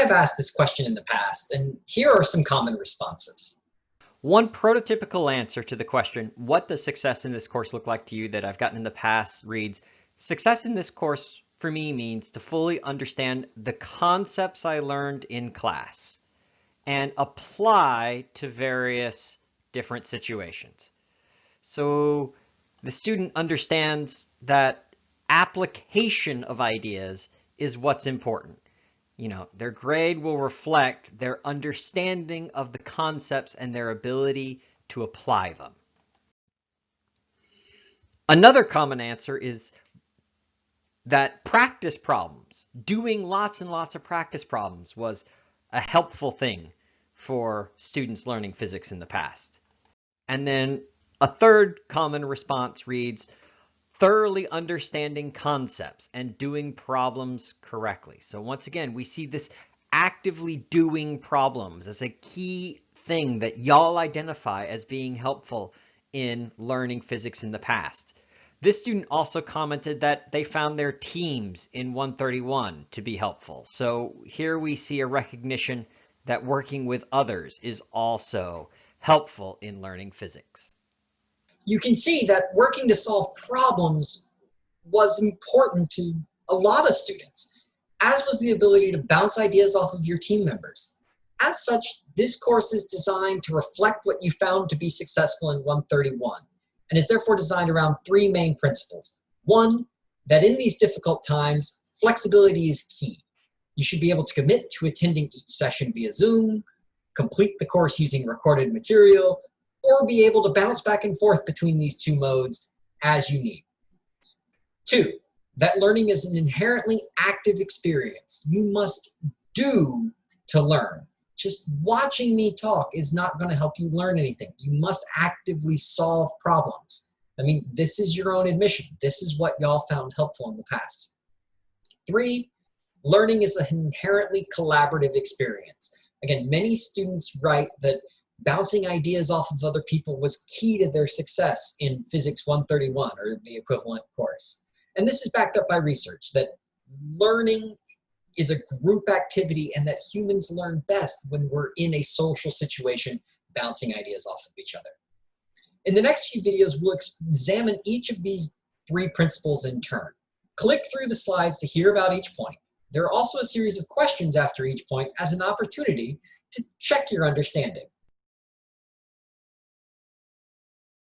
have asked this question in the past, and here are some common responses. One prototypical answer to the question, what does success in this course look like to you that I've gotten in the past reads, success in this course for me means to fully understand the concepts I learned in class and apply to various different situations. So the student understands that application of ideas is what's important. You know, their grade will reflect their understanding of the concepts and their ability to apply them. Another common answer is that practice problems, doing lots and lots of practice problems was a helpful thing for students learning physics in the past. And then a third common response reads, thoroughly understanding concepts and doing problems correctly. So once again, we see this actively doing problems as a key thing that y'all identify as being helpful in learning physics in the past. This student also commented that they found their teams in 131 to be helpful. So here we see a recognition that working with others is also helpful in learning physics. You can see that working to solve problems was important to a lot of students, as was the ability to bounce ideas off of your team members. As such, this course is designed to reflect what you found to be successful in 131 and is therefore designed around three main principles. One, that in these difficult times, flexibility is key. You should be able to commit to attending each session via Zoom, complete the course using recorded material, or be able to bounce back and forth between these two modes as you need. Two, that learning is an inherently active experience. You must do to learn just watching me talk is not going to help you learn anything. You must actively solve problems. I mean, this is your own admission. This is what y'all found helpful in the past. Three, learning is an inherently collaborative experience. Again, many students write that bouncing ideas off of other people was key to their success in Physics 131 or the equivalent course. And this is backed up by research that learning is a group activity and that humans learn best when we're in a social situation bouncing ideas off of each other. In the next few videos, we'll examine each of these three principles in turn. Click through the slides to hear about each point. There are also a series of questions after each point as an opportunity to check your understanding.